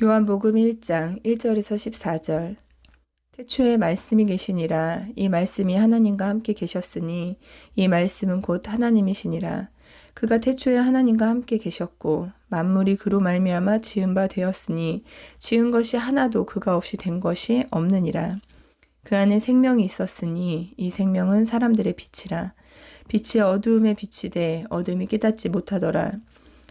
요한복음 1장 1절에서 14절. 태초에 말씀이 계시니라. 이 말씀이 하나님과 함께 계셨으니 이 말씀은 곧 하나님이시니라. 그가 태초에 하나님과 함께 계셨고 만물이 그로 말미암아 지은 바 되었으니 지은 것이 하나도 그가 없이 된 것이 없느니라. 그 안에 생명이 있었으니 이 생명은 사람들의 빛이라. 빛이 어두움에 비치되 어둠이 깨닫지 못하더라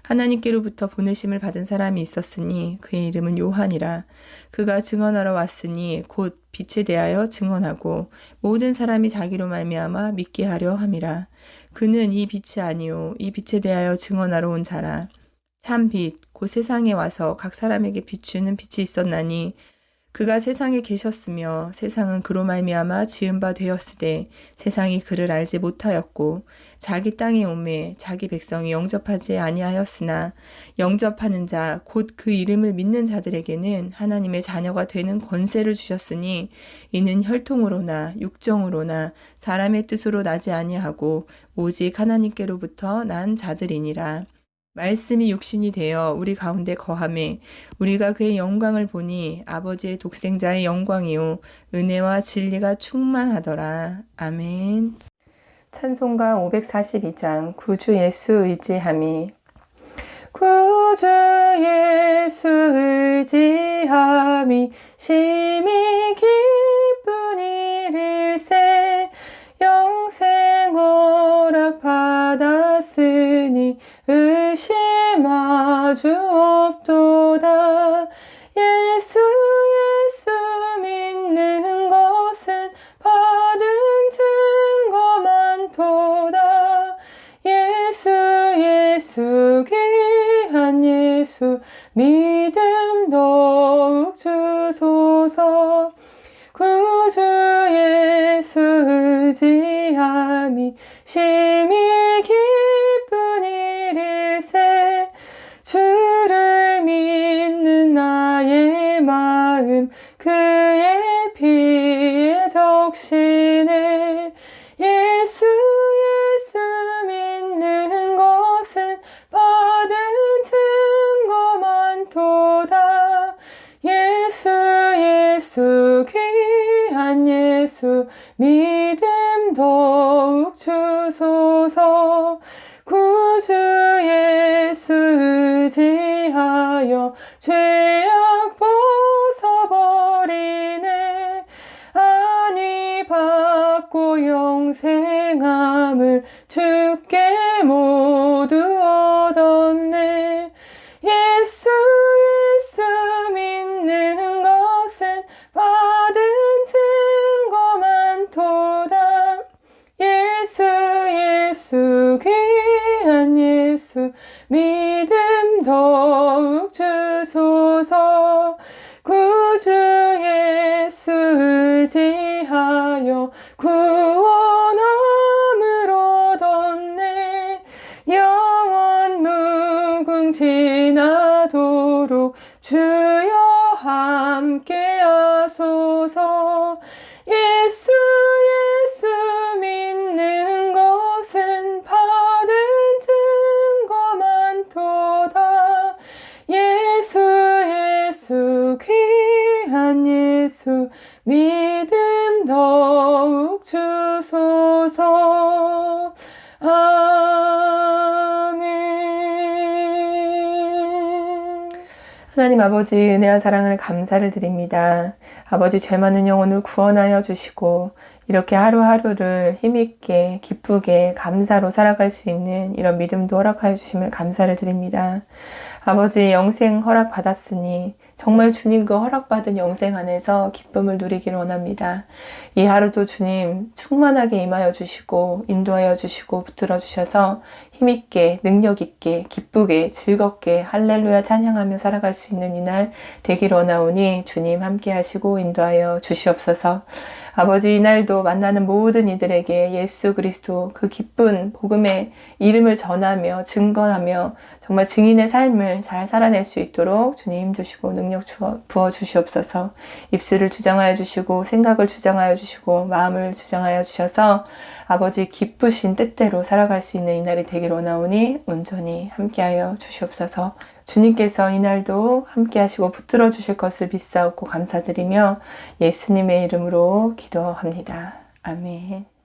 하나님께로부터 보내심을 받은 사람이 있었으니 그의 이름은 요한이라. 그가 증언하러 왔으니 곧 빛에 대하여 증언하고 모든 사람이 자기로 말미암아 믿게 하려 함이라. 그는 이 빛이 아니요 이 빛에 대하여 증언하러 온 자라. 참 빛 곧 세상에 와서 각 사람에게 비추는 빛이 있었나니 그가 세상에 계셨으며 세상은 그로 말미암아 지은 바 되었으되 세상이 그를 알지 못하였고 자기 땅에 오매 자기 백성이 영접하지 아니하였으나 영접하는 자 곧 그 이름을 믿는 자들에게는 하나님의 자녀가 되는 권세를 주셨으니 이는 혈통으로나 육정으로나 사람의 뜻으로 나지 아니하고 오직 하나님께로부터 난 자들이니라. 말씀이 육신이 되어 우리 가운데 거함에 우리가 그의 영광을 보니 아버지의 독생자의 영광이요 은혜와 진리가 충만하더라. 아멘. 찬송가 542장 구주 예수 의지함이 구주 예수 의지함이 심히 일 의지함이 심히 기쁜 일일세. 주를 믿는 나의 마음 그의 피에 적시네 귀한 예수 믿음 더욱 주소서. 구주 예수 의지하여 죄악 벗어버리네. 안위 받고 영생함을 주께 모두 더욱 주소서 구주 예수 의지하여 구원함을 얻었네. 영원 무궁지나도록 주여 함께 하소서 주소서 아멘 하나님 아버지 은혜와 사랑을 감사를 드립니다. 아버지 죄 많은 영혼을 구원하여 주시고 이렇게 하루하루를 힘있게 기쁘게 감사로 살아갈 수 있는 이런 믿음도 허락하여 주심을 감사를 드립니다. 아버지 영생 허락 받았으니 정말 주님 그 허락받은 영생 안에서 기쁨을 누리기를 원합니다. 이 하루도 주님 충만하게 임하여 주시고 인도하여 주시고 붙들어 주셔서 힘있게 능력있게 기쁘게 즐겁게 할렐루야 찬양하며 살아갈 수 있는 이날 되길 원하오니 주님 함께 하시고 인도하여 주시옵소서 아버지 이날도 만나는 모든 이들에게 예수 그리스도 그 기쁜 복음의 이름을 전하며 증거하며 정말 증인의 삶을 잘 살아낼 수 있도록 주님 힘주시고 능력 부어 주시옵소서. 입술을 주장하여 주시고 생각을 주장하여 주시고 마음을 주장하여 주셔서 아버지 기쁘신 뜻대로 살아갈 수 있는 이날이 되길 원하오니 온전히 함께하여 주시옵소서 주님께서 이날도 함께 하시고 붙들어 주실 것을 믿사옵고 감사드리며 예수님의 이름으로 기도합니다. 아멘.